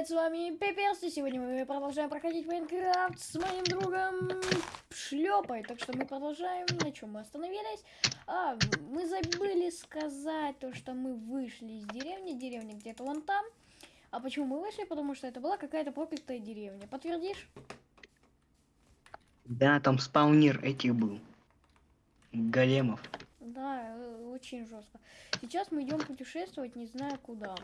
привет, с вами Пепперс, и сегодня мы продолжаем проходить Майнкрафт с моим другом Шлепой. Так что мы продолжаем, на чем мы остановились. А, мы забыли сказать то, что мы вышли из деревни, деревня где-то вон там. А почему мы вышли? Потому что это была какая-то проклятая деревня. Подтвердишь? Да, там спаунер этих был. Големов. Да, э, очень жестко. Сейчас мы идем путешествовать, не знаю куда.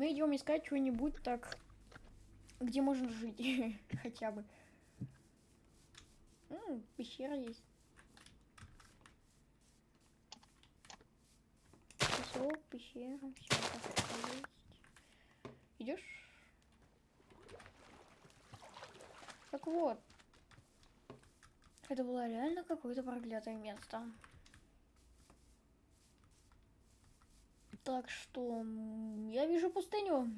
Мы идем искать что-нибудь так, где можно жить хотя бы. М, пещера есть. Песок, пещера, все есть. Идешь? Так вот. Это было реально какое-то проклятое место. Так что я вижу пустыню.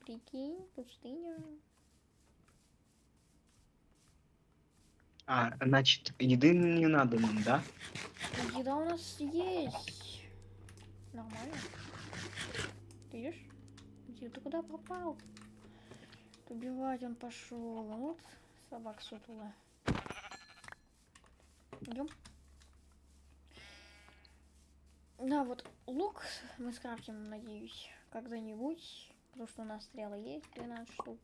Прикинь, пустыня. А, значит, еды не надо нам, да? Еда у нас есть. Нормально. Ты идешь? Где ты куда пропал? Убивать он пошел. Вот собак сутула. Идем. Да, вот лук мы скрафтим, надеюсь, когда-нибудь. Потому что у нас стрелы есть, 12 штук.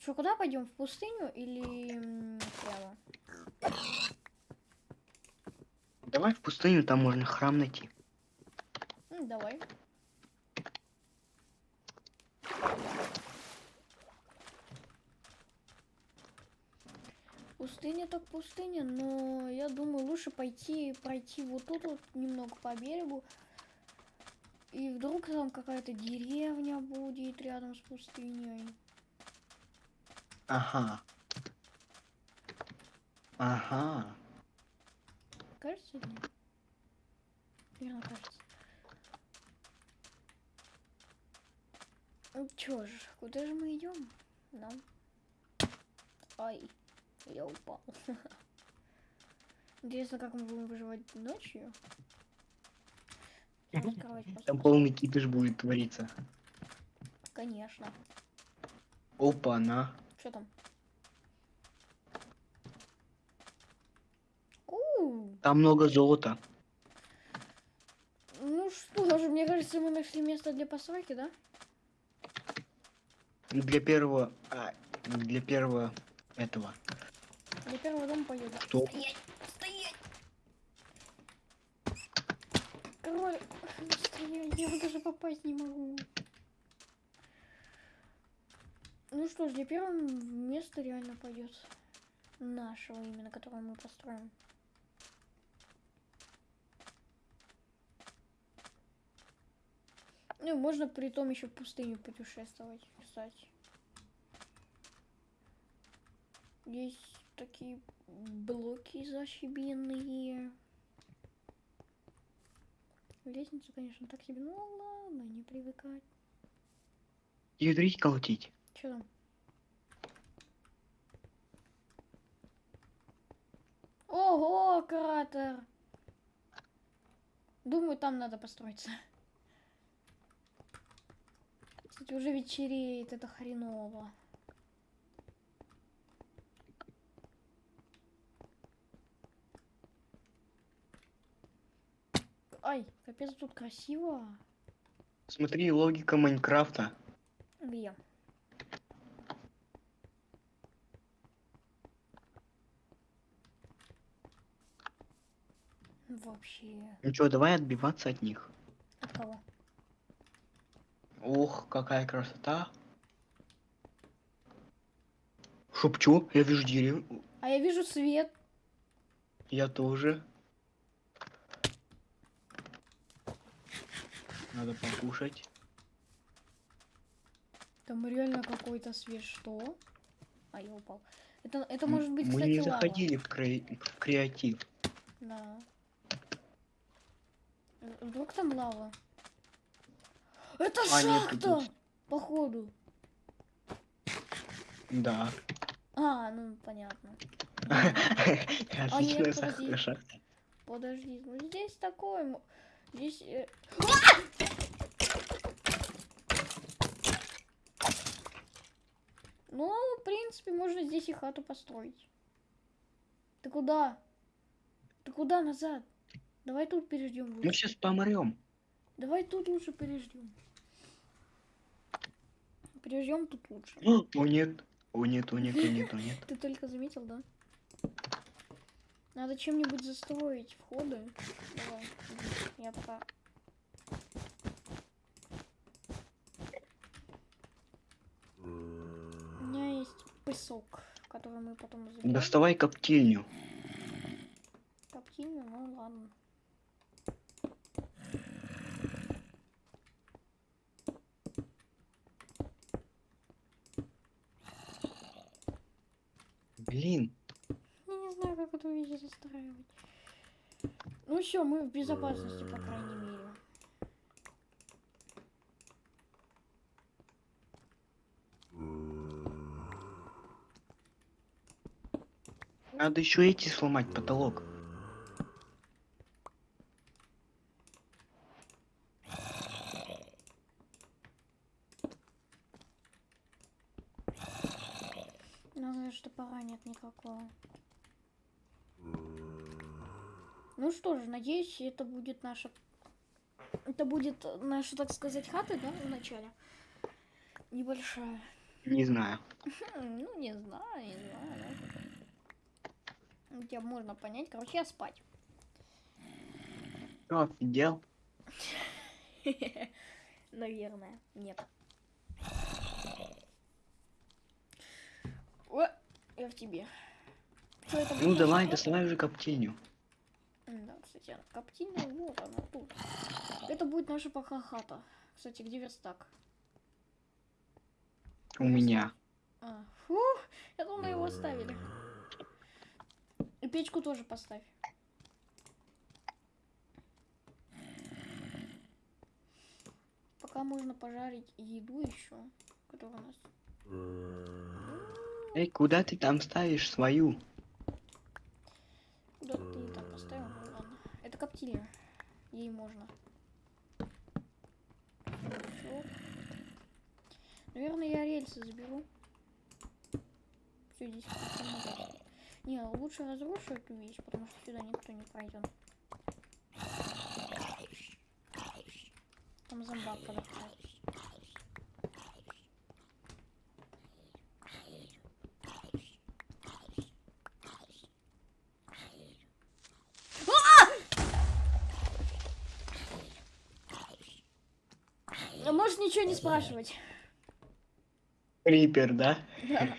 Что, куда пойдем? В пустыню или прямо? Давай в пустыню, там можно храм найти. Давай. Пустыня так пустыня, но я думаю, лучше пойти пройти вот тут вот немного по берегу. И вдруг там какая-то деревня будет рядом с пустыней. Ага. Ага. Кажется, нет? Верно, кажется. Ну чё ж, куда же мы идем? Да. Ай, я упал. Интересно, как мы будем выживать ночью? Кровать Там полный кипиш будет твориться. Конечно. Опа, на. Что там? Там много золота. ну что же, мне кажется, мы нашли место для постройки, да? Для первого... а, для первого этого. Для первого дома пойдет. Что? Стоять! Стоять! Король, стоять, я даже попасть не могу. Ну что ж, для первого места реально пойдет. Нашего именно, которое мы построим. Ну, можно при том еще в пустыню путешествовать, кстати. Есть такие блоки зашибенные. Лестница, конечно, так себе. Ну ладно, не привыкать. Ядрить колотить. Че там? Ого, кратер! Думаю, там надо построиться. Кстати, уже вечереет, это хреново. Ай, капец, тут красиво. Смотри, логика Майнкрафта. Где? Вообще. Ну чё, давай отбиваться от них. От кого? Ох, какая красота. Шепчу, я вижу деревню. А я вижу свет. Я тоже. Надо покушать. Там реально какой-то свет. Что? А, я упал. Это, это может быть, Мы кстати, не лава. заходили в, кре- в креатив. Да. Вдруг там лава? Это А, шахта! Походу. Да. А, ну понятно. Отличная сахарная подожди. шахта. Подожди, ну здесь такое. Здесь... э, Ну, в принципе, можно здесь и хату построить. Ты куда? Ты куда назад? Давай тут переждем Мы сейчас помрем. Давай тут лучше переждем. Переждем тут лучше. О нет. О нет, о нет, о нет, о нет. Ты только заметил, да? Надо чем-нибудь застроить входы. Давай, я пока... У меня есть песок, который мы потом заберем. Доставай коптильню. Коптильню, ну ладно. Блин. Знаю, как эту вещь застраивать. Ну все, мы в безопасности, по крайней мере. Надо еще эти сломать потолок. У нас даже топора нет никакого. Ну что же, надеюсь, это будет наша... Это будет наша, так сказать, хата, да, вначале? Небольшая. Не знаю. Хм, ну, не знаю, не знаю, да. Тебя можно понять. Короче, я спать. Что, офигел? Наверное, нет. О, я в тебе. Ну давай, доставай уже коптильню. Да, кстати, коптильная, вот она тут. Это будет наша пока хата. Кстати, где верстак? У меня. А, фух, я думала, его оставили. И печку тоже поставь. Пока можно пожарить еду еще, которая у нас. Эй, куда ты там ставишь свою? Куда ты там поставил? Ну ладно. Это коптильня. Ей можно. Всё. Наверное, я рельсы заберу. Все, здесь. Не, лучше разрушу эту вещь, потому что сюда никто не пройдет. Там зомбак подошел. А Можешь ничего не спрашивать. Крипер, да? Да.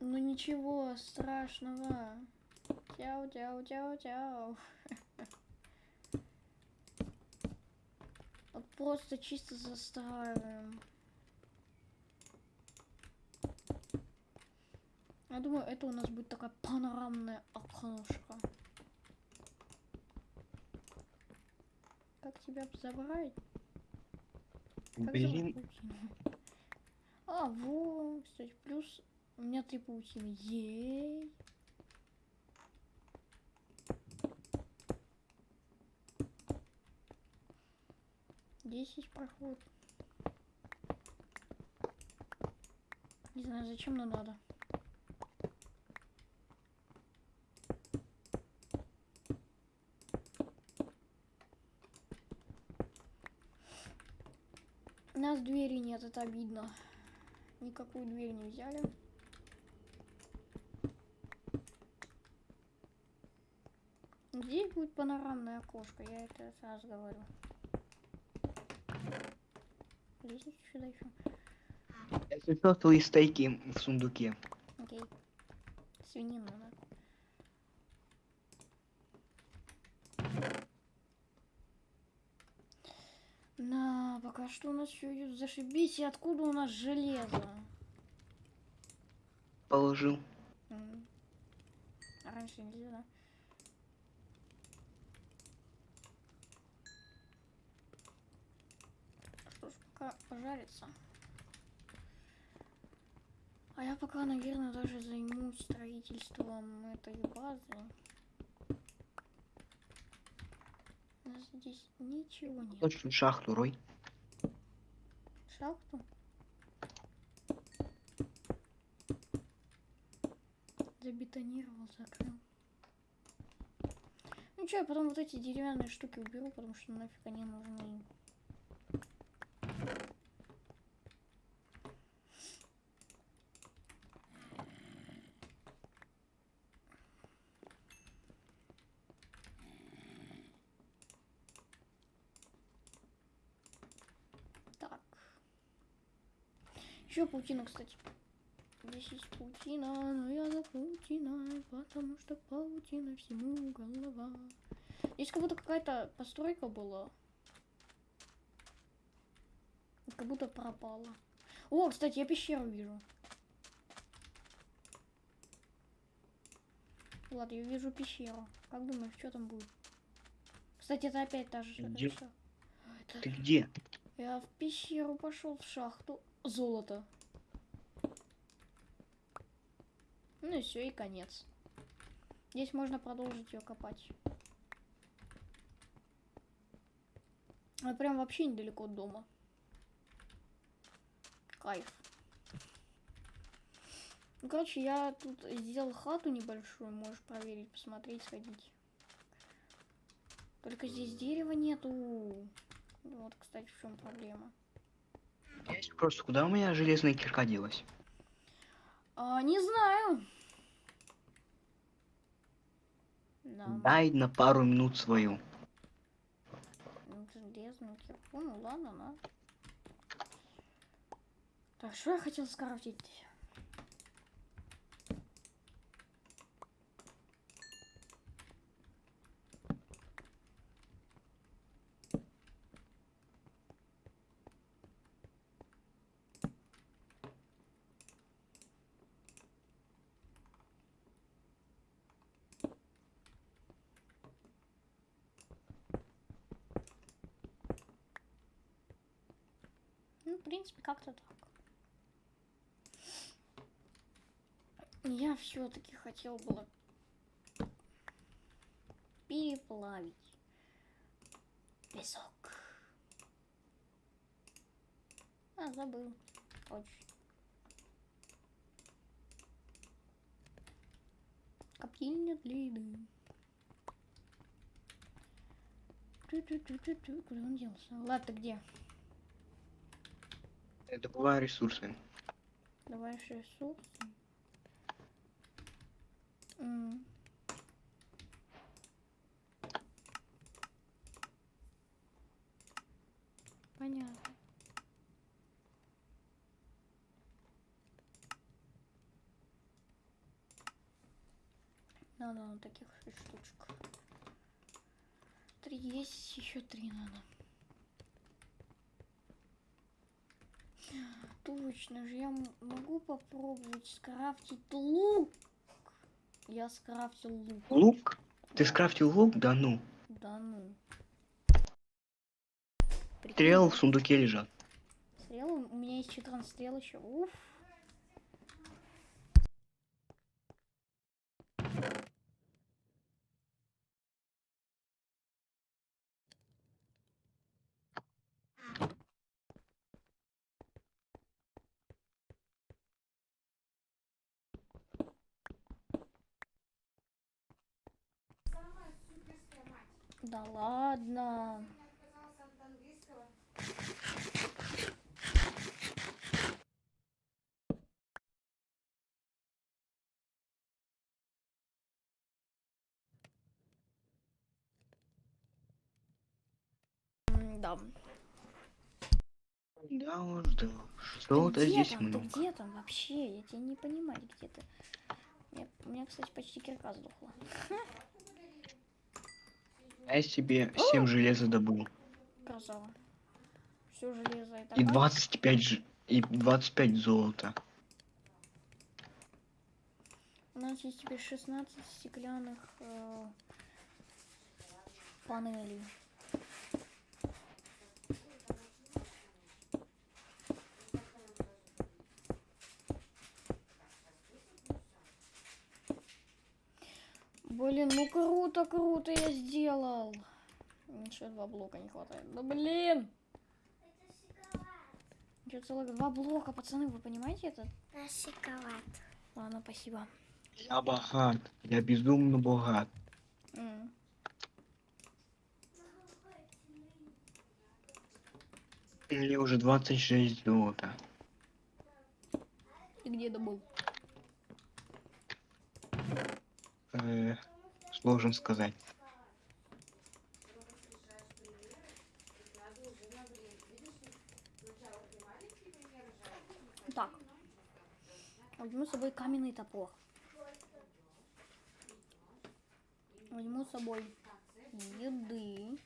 Ну ничего страшного. Тяу, тяу, тяу, тяу. Вот просто чисто застраиваем. Я думаю, это у нас будет такая панорамная окошко. Тебя забрать? Как Блин? А, во, кстати, плюс у меня три паутины. Ей. Десять проход. Не знаю, зачем, но надо. Нас двери нет, это обидно. Никакую дверь не взяли. Здесь будет панорамное окошко, я это сразу говорю. Лестницу сюда еще. если что, твои стейки в сундуке. Окей. Свинину, да. На, пока что у нас все идет зашибись. И откуда у нас железо? Положил. А раньше нельзя, да? Что ж, пока пожарится. А я пока, наверное, даже займусь строительством этой базы. У нас здесь ничего нет. Точно шахту рой. Шахту? Забетонировал, закрыл. Ну что, я потом вот эти деревянные штуки уберу, потому что нафиг они нужны. Так. Еще паутина, кстати. Здесь есть паутина, но я за паутиной, потому что паутина всему голова. Здесь как будто какая-то постройка была. Как будто пропала. О, кстати, я пещеру вижу. Ладно, я вижу пещеру. Как думаешь, что там будет? Кстати, это опять та же Где? Это- Ты где? Я в пещеру пошел, в шахту. Золото. Ну и все, и конец. Здесь можно продолжить ее копать. А прям вообще недалеко от дома. Кайф. Ну, короче, я тут сделал хату небольшую, можешь проверить, посмотреть, сходить. Только здесь дерева нету. Вот, кстати, в чем проблема. Просто куда у меня железная кирка делась? А, не знаю. Да. Дай на пару минут свою. Ну, Железную кирку, ну ладно, на. Так, что я хотел скрафтить? Ну, в принципе, как-то так. Я все-таки хотел было переплавить песок. А, забыл. Точно. Коптильня для еды. Ту-ту-ту-ту-ту. Куда он делся? Ладно, где? Я добываю ресурсы. Давай ресурсы. М. Понятно. Надо на таких штучек. Три есть, еще три надо. Точно же, я могу попробовать скрафтить лук. Я скрафтил лук. Лук? Ты скрафтил лук? Да ну. Да ну. Прикинь, Стрелы в сундуке лежат. Стрелы? У меня есть 14 стрел еще. Уф. Да ладно. Да. Да уж, да. Что-то здесь там? Ты много. где там вообще? Я тебя не понимаю, где ты. Меня, у меня, кстати, почти кирка сдохла. Я себе 7 железа добыл. Красава. Все железо это. И как? 25 ж... и 25 золота. У нас есть теперь 16 стеклянных э, панелей. Блин, ну круто, круто я сделал. Еще два блока не хватает. Да блин! Еще целых два блока, пацаны, вы понимаете это? На шоколад. Ладно, спасибо. Я богат. Я безумно богат. М. Мне уже 26 золота. Ты где добыл? Э, сложно сказать. Так. Возьму с собой каменный топор. Возьму с собой еды.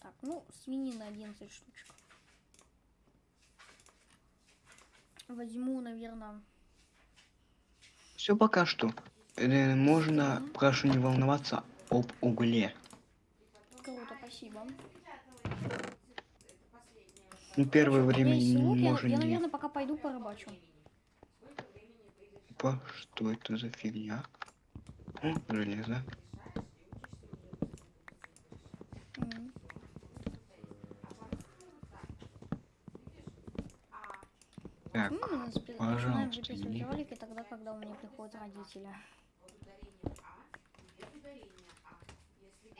Так, ну, свинина 11 штучек. Возьму, наверное, Все пока что. Можно, прошу не волноваться об угле. круто, спасибо. Ну, первое меня время не я, можем я, не- наверное, пока пойду порыбачу. Опа, что это за фигня? О, железо. Так, пожалуйста, не- ролики тогда, когда у меня приходят родители.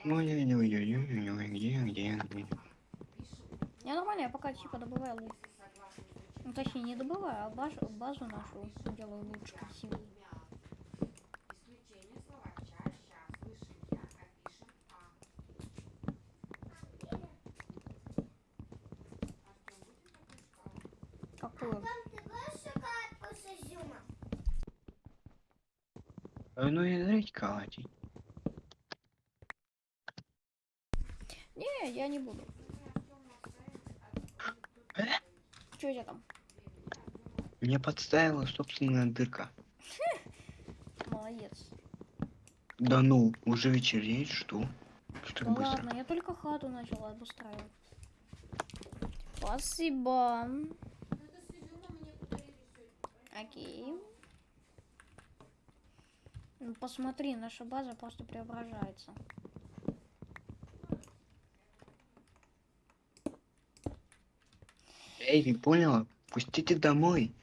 Ой-ой-ой-ой-ой, где, где, где? Я нормально, я пока типа добываю лук. Ну, точнее, не добываю, а базу, базу нашу делаю лучше, красивее. Какую? А ну и зрить калатить. Не, я не буду. Что у тебя там? Мне подставила собственная дырка. Молодец. Да ну, уже вечереет, что? Что Да быстро? ладно, я только хату начала обустраивать. Спасибо. Окей. Ну, посмотри, наша база просто преображается. Эй, ты поняла? Пустите домой.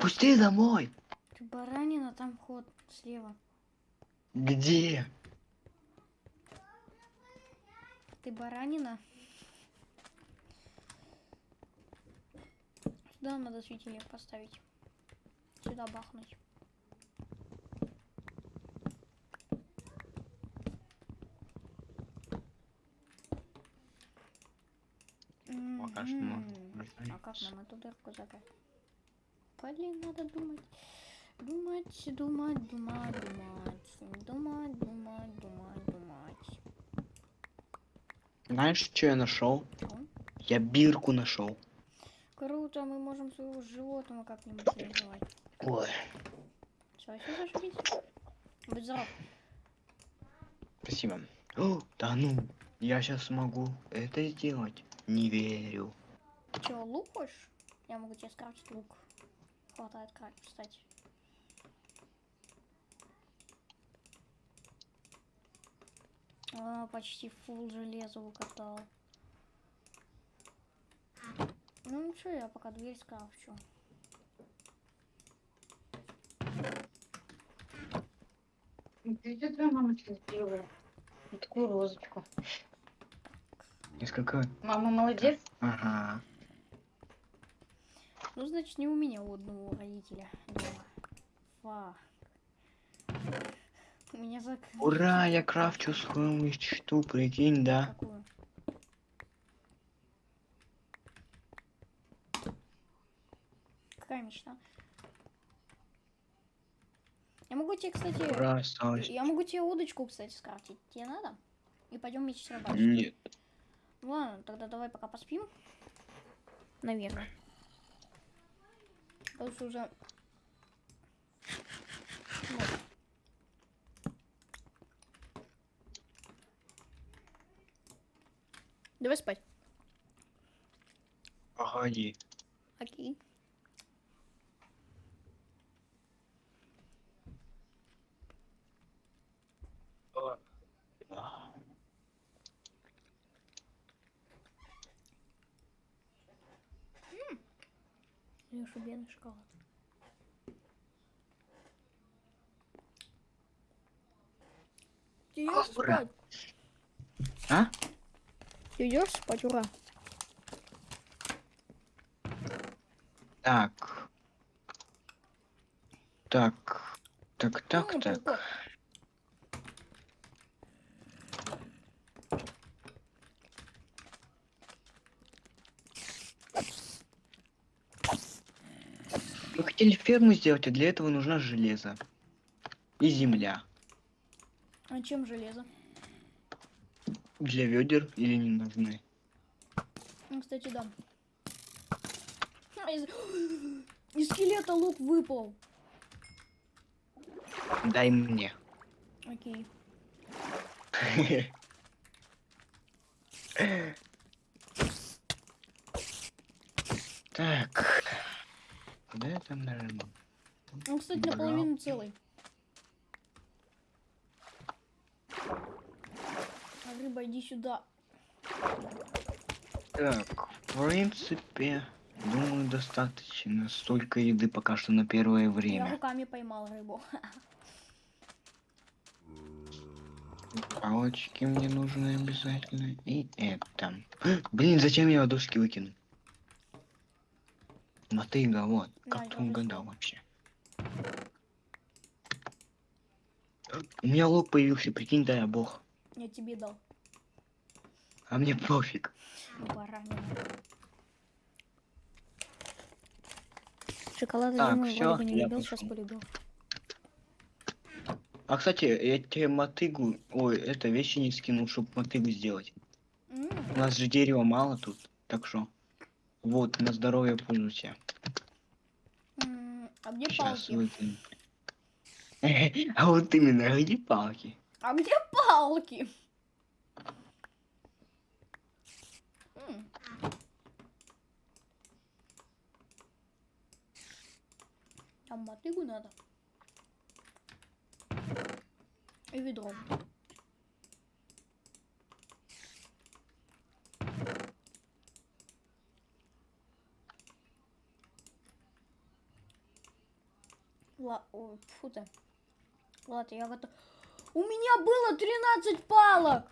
Пусти домой. Ты баранина, там вход слева. Где? Ты баранина? Сюда надо светильник поставить. Сюда бахнуть. Пока что можно. А как нам эту дырку закрыть? Блин, надо думать. Думать, думать, думать, думать. Думать, думать, думать, думать. Знаешь, что я нашел? Я бирку нашел. Круто, мы можем своего животного как-нибудь реализовать. Ой, все зашибись. Будь здоров. спасибо. О, да ну, я сейчас смогу это сделать. Не верю. Че, лук хочешь? Я могу тебе скрафтить лук. Хватает крафт, кстати. А, почти фул железа укатал. Ну ничего, я пока дверь скрафчу. Где твоя мамочка сделала? Такую розочку. Несколько. Мама молодец. Ага. Ну, значит, не у меня у одного родителя дома. Фак. У меня зак... Ура, я крафчу свою мечту, прикинь, да? Какую? Какая мечта? Я могу тебе, кстати... Ура, осталось. Я могу тебе удочку, кстати, скрафтить. Тебе надо? И пойдем меч рыбачить. Нет. Ладно, тогда давай пока поспим. Наверное. Потому что уже... Вот. Давай спать. Погоди. Окей. Бедный шоколад? Ты идешь Ура. спать? А? Ты идешь спать, ура. Так. Так. Так, так, Ну, так. Хотели ферму сделать, а для этого нужна железо. И земля. А чем железо? Для ведер или не нужны? Ну, кстати, да. А, Из... из скелета лук выпал. Дай мне. Окей. Так. Я там нажимал? Он, кстати, Брал. наполовину целый. А, Рыба, иди сюда. Так, в принципе, думаю, достаточно. Столько еды пока что на первое Я время. руками поймал рыбу. Палочки мне нужны обязательно. И это. Блин, зачем я доски выкину? Мотыга, вот. Да, Как ты угадал вообще? У меня лук появился, прикинь, да я бог. Я тебе дал. А мне пофиг. Баранина. Шоколад, Так, всё, вроде бы не любил, сейчас полюбил. А кстати, я тебе мотыгу, ой, это вещи не скинул, чтобы мотыгу сделать. М, У нас же дерева мало тут, так что. Вот, на здоровье пользуйся. А где Сейчас палки? выкину. А вот именно, где палки? А где палки? Там мотыгу надо. И ведро. Ла... Фу ты. Ладно, я готов. У меня было 13 палок.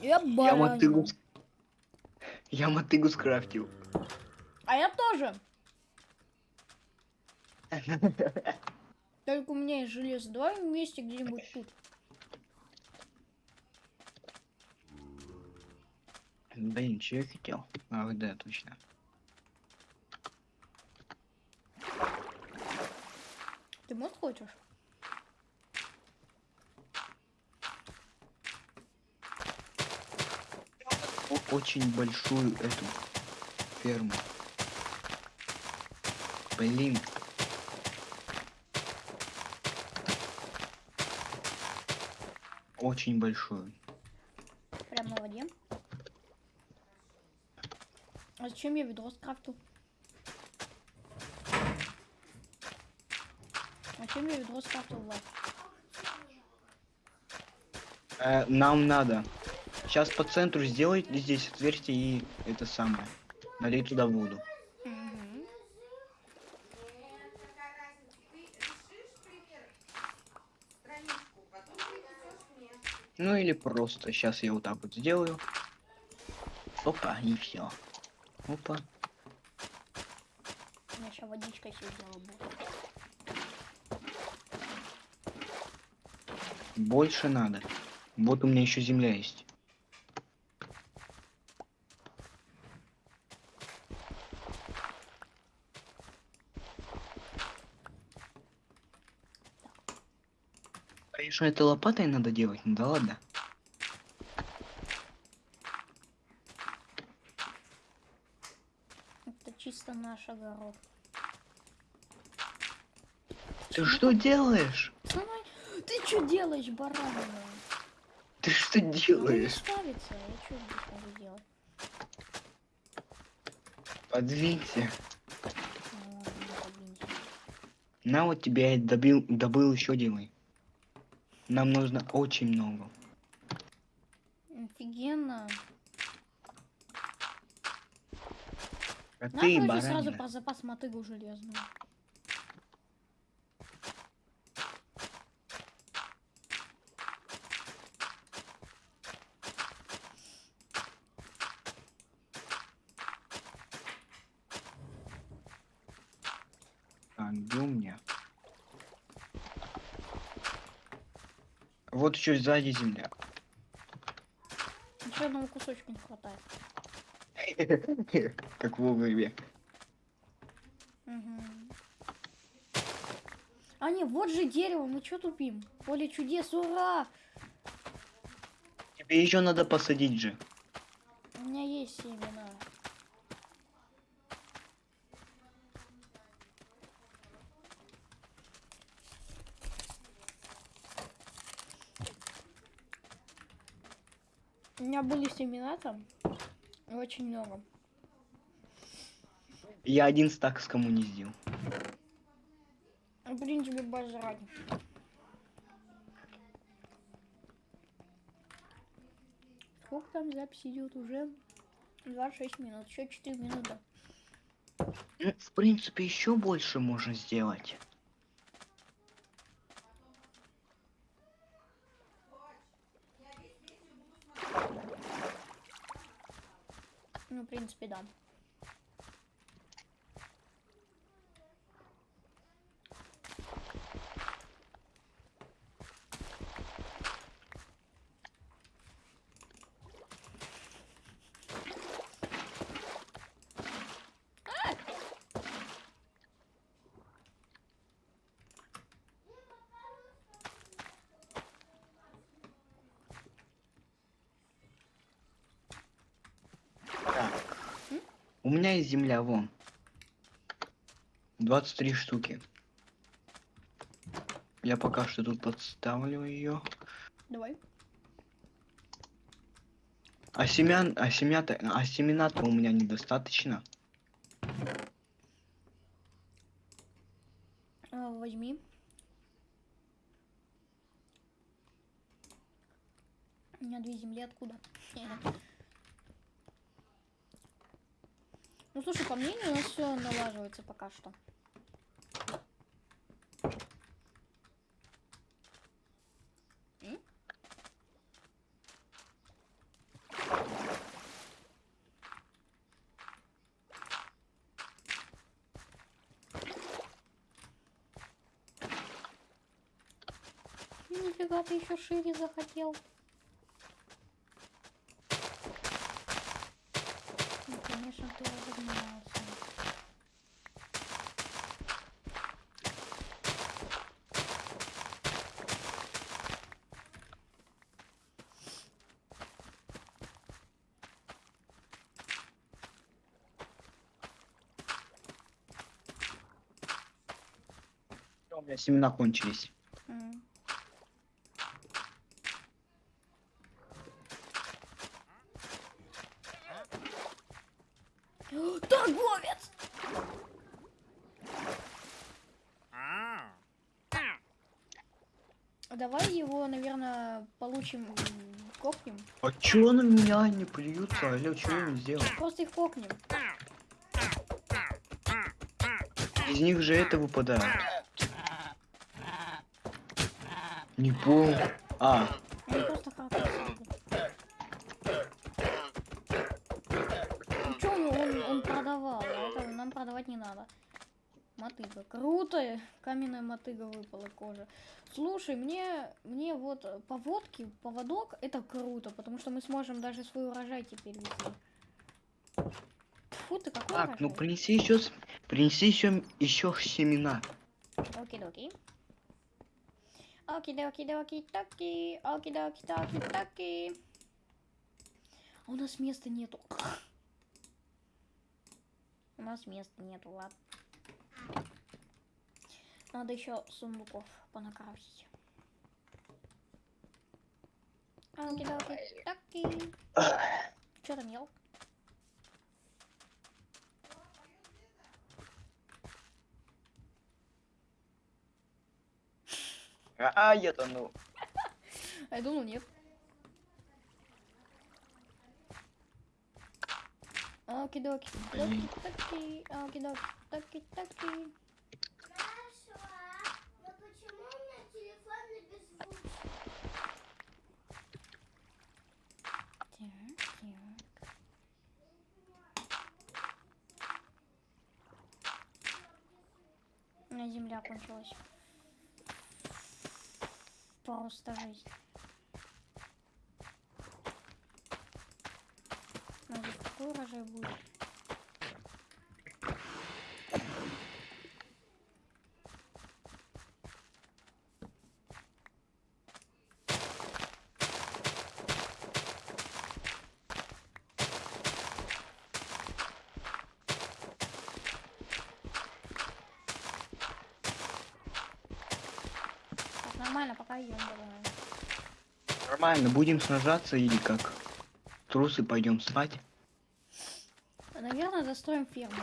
Я Я баранина. мотыгу... Я мотыгу скрафтил. А я тоже. Только у меня есть железо. Давай вместе где-нибудь тут. Блин, что я хотел? Ах, да, точно. Ты мод хочешь? О- очень большую эту ферму. Блин. Очень большую. Прям на воде. А зачем я ведро скрафтил? Зачем я ведро скрафтил? Э, нам надо. Сейчас по центру сделать здесь отверстие и это самое. Налей туда воду. Ну или просто. Сейчас я вот так вот сделаю. Опа, и все. Опа. Я сейчас водичкой все сделаю. Больше надо. Вот у меня еще земля есть. Конечно, это лопатой надо делать, ну да ладно. Это чисто наш огород. Ты что делаешь? Что делаешь, баранина? Ты что не делаешь? ставится. Я что делать? Ну ладно, не подвинься. На вот тебе я добил, добыл еще делай. Нам нужно очень много. Офигенно. А Надо, ты короче, сразу баранина. про запас мотыгу железную. Так, где у меня? Вот еще сзади земля. Еще одного кусочка не хватает. Как в игре. А не, вот же дерево, мы что тупим? Поле чудес, ура! Тебе еще надо посадить же. У меня есть семена. У меня были семена там. Очень много. Я один стак скоммуниздил. Ну, Блин, тебе бажрать. Сколько там запись идет уже? 26 минут, еще 4 минуты. Ну, в принципе, еще больше можно сделать. Ну, в принципе, да. Так. У меня есть земля, вон. 23 штуки. Я пока что тут подставлю ее. Давай. А семян, а семя-то, а семена-то у меня недостаточно. А, возьми. У меня две земли откуда? Ну слушай, по мнению, у нас все налаживается пока что. Нифига ты еще шире захотел. Ну, конечно, ты разогнался. У меня семена кончились. М. Торговец! Давай его, наверное, получим, м, кокнем. А чё на меня не плюются? Алло, чё я не сделал? Просто их кокнем. Из них же это выпадает. Не понял. А, Они просто хакают. Ну он, он, он продавал, это нам продавать не надо. Мотыга. Круто! Каменная мотыга выпала кожа. Слушай, мне, мне вот поводки, поводок, это круто, потому что мы сможем даже свой урожай теперь вести. Фу ты, какой так, ну урожай? принеси еще, принеси еще, еще семена. Окей-доки. Оки-доки-доки-токи. Оки-доки-доки-токи. У нас места нету. У нас места нету, ладно. Надо еще сундуков понакрафтить. Оки-доки-токи. Что там ел? А, я тону. А я думал, нет. Окидоки, таки, окидоки, таки, таки. Нашла. Но почему у меня телефон на беззвучный? Так, так. У меня земля кончилась. Просто жизнь. Может, какой урожай будет? Так, нормально, пока идем, думаю. Нормально, будем сражаться или как? Трусы пойдем спать. Наверное, застроим ферму.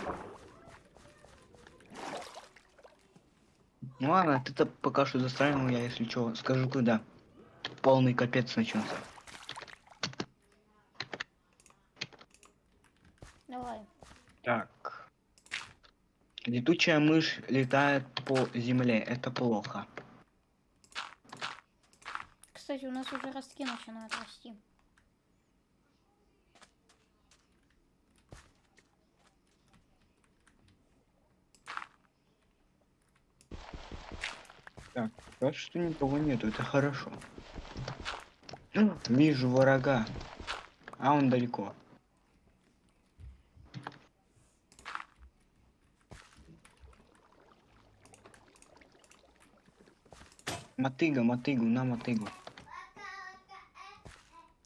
Ну ладно, ты-то пока что застраивал, я если что, скажу когда. Полный капец начнется. Давай. Так. Летучая мышь летает по земле, это плохо. Кстати, у нас уже ростки начинают расти. Так, пока что никого нету, это хорошо. Вижу врага. А он далеко. Мотыга, мотыгу, на мотыгу.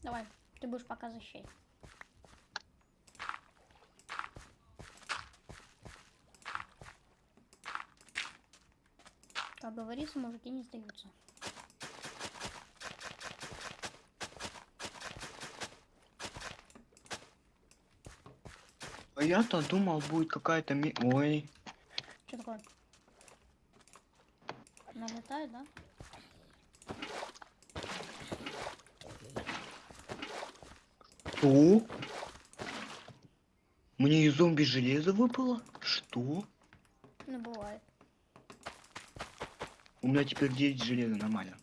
Давай, ты будешь пока защищать. Как говорится, мужики не сдаются. А я-то думал, будет какая-то ми... Ой, Что такое? Налетает, да? Что? Мне из зомби железо выпало? Что? Ну, бывает. У меня теперь 9 железа, нормально.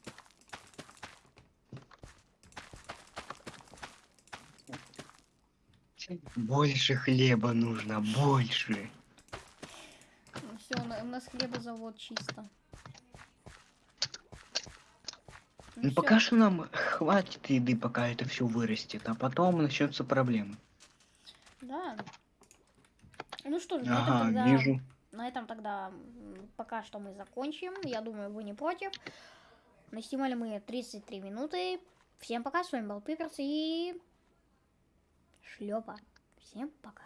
Больше хлеба нужно, больше. Все, у нас хлебозавод чисто. Ну всё. пока что нам хватит еды, пока это все вырастет, а потом начнутся проблемы. Да. Ну что ж, на этом Ага, тогда... вижу. На этом тогда пока что мы закончим. Я думаю, вы не против. Наснимали мы 33 минуты. Всем пока, с вами был Пиперс и... Шлепа. Всем пока.